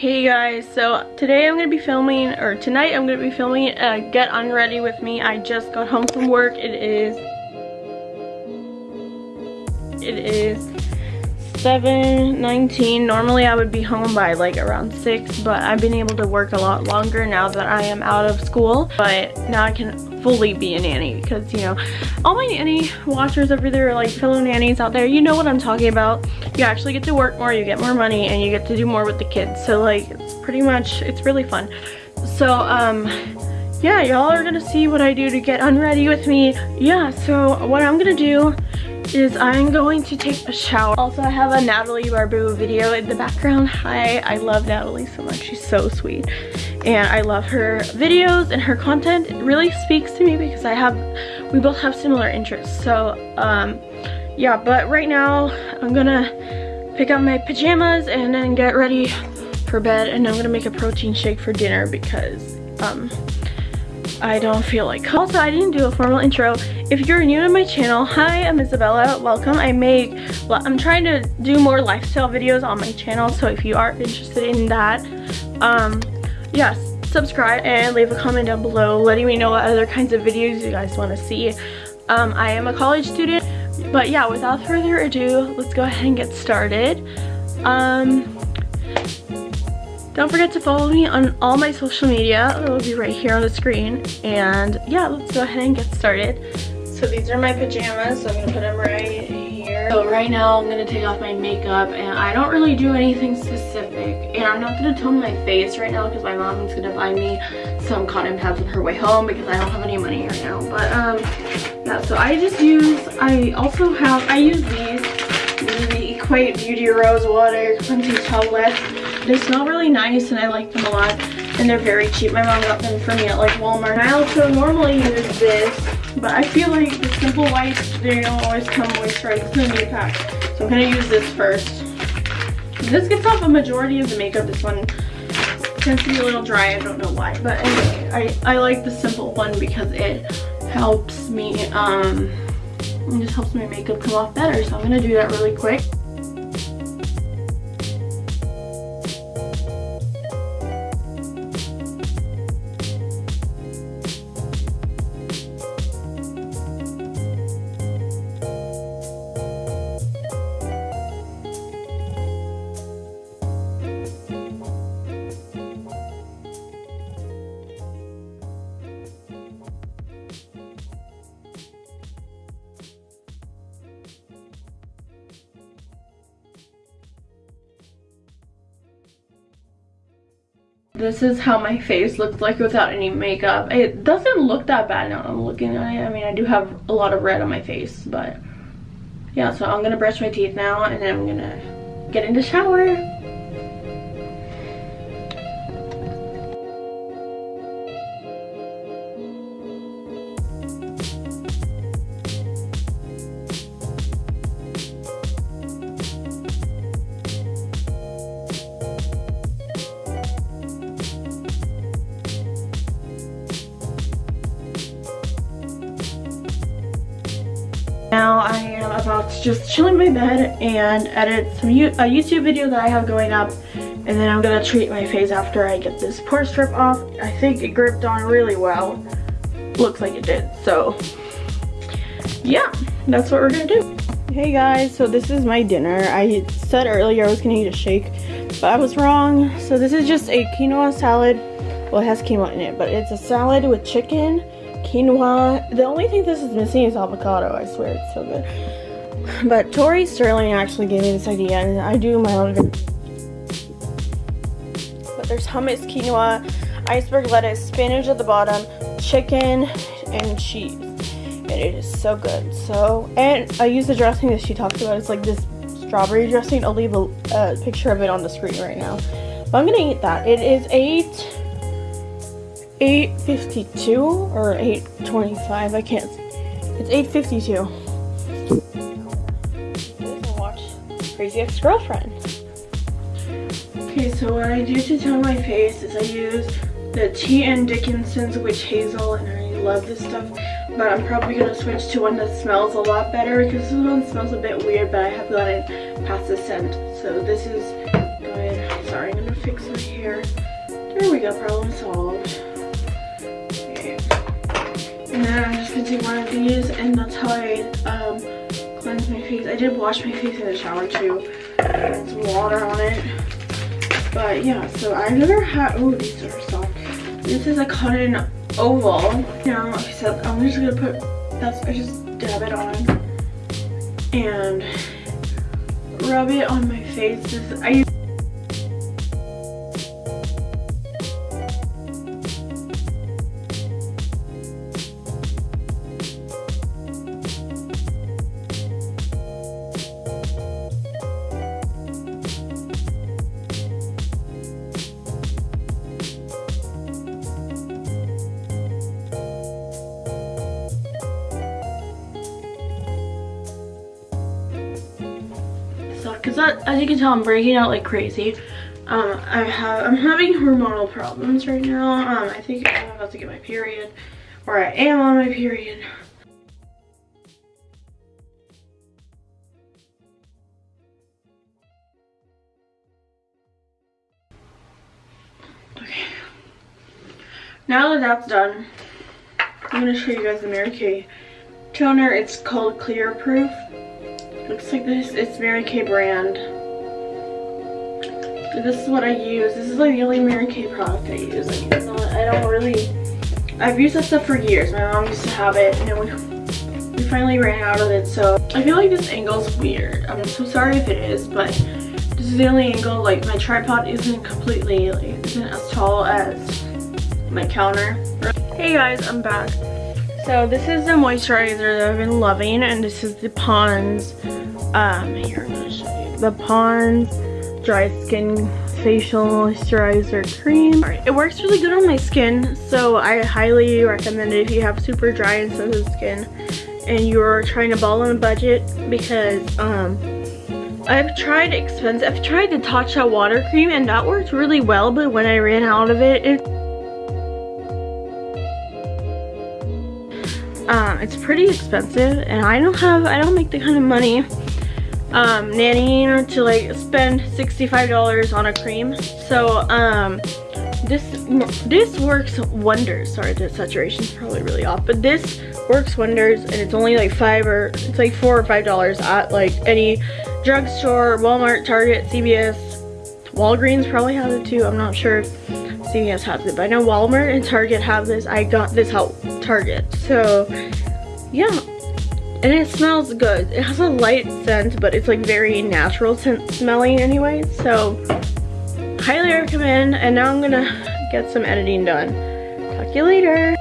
Hey guys, so today I'm going to be filming, or tonight I'm going to be filming uh, Get Unready With Me. I just got home from work. It is, it is 7.19. Normally I would be home by like around 6, but I've been able to work a lot longer now that I am out of school. But now I can fully be a nanny because, you know, all my nanny watchers over there, are like fellow nannies out there, you know what I'm talking about. You actually get to work more, you get more money, and you get to do more with the kids. So like, it's pretty much, it's really fun. So, um, yeah, y'all are gonna see what I do to get unready with me. Yeah, so what I'm gonna do is I'm going to take a shower. Also, I have a Natalie Barbu video in the background. Hi, I love Natalie so much. She's so sweet. And I love her videos and her content. It really speaks to me because I have, we both have similar interests. So, um, yeah, but right now I'm gonna pick up my pajamas and then get ready for bed. And I'm gonna make a protein shake for dinner because, um, I don't feel like also I didn't do a formal intro. If you're new to my channel hi I'm Isabella. Welcome. I make I'm trying to do more lifestyle videos on my channel so if you are interested in that um yes subscribe and leave a comment down below letting me know what other kinds of videos you guys want to see. Um I am a college student but yeah without further ado let's go ahead and get started. Um don't forget to follow me on all my social media. It will be right here on the screen. And yeah, let's go ahead and get started. So these are my pajamas. So I'm to put them right here. So right now I'm to take off my makeup. And I don't really do anything specific. And I'm not to tone my face right now because my mom's going to buy me some cotton pads on her way home because I don't have any money right now. But um, yeah, so I just use, I also have, I use these. The Equate Beauty Rose Water Cleansing Towelette they smell really nice and I like them a lot. And they're very cheap. My mom got them for me at like Walmart. I also normally use this, but I feel like the Simple Wipes, they don't always come moisturized in the new pack. So I'm going to use this first. This gets off a majority of the makeup. This one tends to be a little dry. I don't know why. But anyway, I, I like the Simple one because it helps me, um, it just helps my makeup come off better. So I'm going to do that really quick. This is how my face looks like without any makeup. It doesn't look that bad now I'm looking at it. I mean, I do have a lot of red on my face, but yeah, so I'm gonna brush my teeth now and then I'm gonna get in the shower. I am to just chill in my bed and edit some a YouTube video that I have going up and then I'm gonna treat my face after I get this pore strip off. I think it gripped on really well. Looks like it did. So yeah, that's what we're gonna do. Hey guys, so this is my dinner. I said earlier I was gonna eat a shake, but I was wrong. So this is just a quinoa salad. Well, it has quinoa in it, but it's a salad with chicken quinoa. The only thing this is missing is avocado. I swear it's so good. But Tori Sterling actually gave me this idea and I do my own. But there's hummus, quinoa, iceberg lettuce, spinach at the bottom, chicken, and cheese. And it is so good. So, and I use the dressing that she talked about. It's like this strawberry dressing. I'll leave a uh, picture of it on the screen right now. But I'm gonna eat that. It is 8 8.52 or 8.25, I can't, it's 8.52. Crazy Ex-Girlfriend. Okay, so what I do to tone my face is I use the T.N. Dickinson's Witch Hazel, and I love this stuff. But I'm probably going to switch to one that smells a lot better, because this one smells a bit weird, but I have gotten past the scent. So this is good. Sorry, I'm going to fix my hair. There we go, problem solved. Okay. And then I'm just gonna take one of these and that's how I um, my face. I did wash my face in the shower too. Some water on it. But yeah, so I've never had, oh these are soft. This is a cotton oval. Now, I said, I'm just gonna put, that's, I just dab it on. And rub it on my face. This, I because as you can tell I'm breaking out like crazy. Um I have I'm having hormonal problems right now. Um I think I'm about to get my period or I am on my period. Okay. Now that that's done I'm going to show you guys the Mary Kay toner. It's called clear proof looks like this. It's Mary Kay brand. This is what I use. This is like the only Mary Kay product I use. I not, I don't really... I've used that stuff for years. My mom used to have it and we, we finally ran out of it. So I feel like this angle is weird. I'm so sorry if it is, but this is the only angle. Like my tripod isn't completely, like, isn't as tall as my counter. Hey guys, I'm back. So this is the moisturizer that I've been loving and this is the Pond's um, here, I'm gonna show you. The Pond's Dry Skin Facial Moisturizer Cream. It works really good on my skin, so I highly recommend it if you have super dry and sensitive skin and you're trying to ball on a budget because um, I've tried expensive, I've tried the Tatcha water cream and that worked really well, but when I ran out of it, it it's pretty expensive and I don't have, I don't make the kind of money um, nannying to like spend $65 on a cream. So um, this this works wonders. Sorry, the saturation is probably really off, but this works wonders, and it's only like five or it's like four or five dollars at like any drugstore, Walmart, Target, CVS, Walgreens probably has it too. I'm not sure CVS has it, but I know Walmart and Target have this. I got this at Target, so yeah, and it smells good. It has a light scent, but it's like very natural scent smelling anyway. So highly recommend. And now I'm gonna get some editing done. Talk to you later.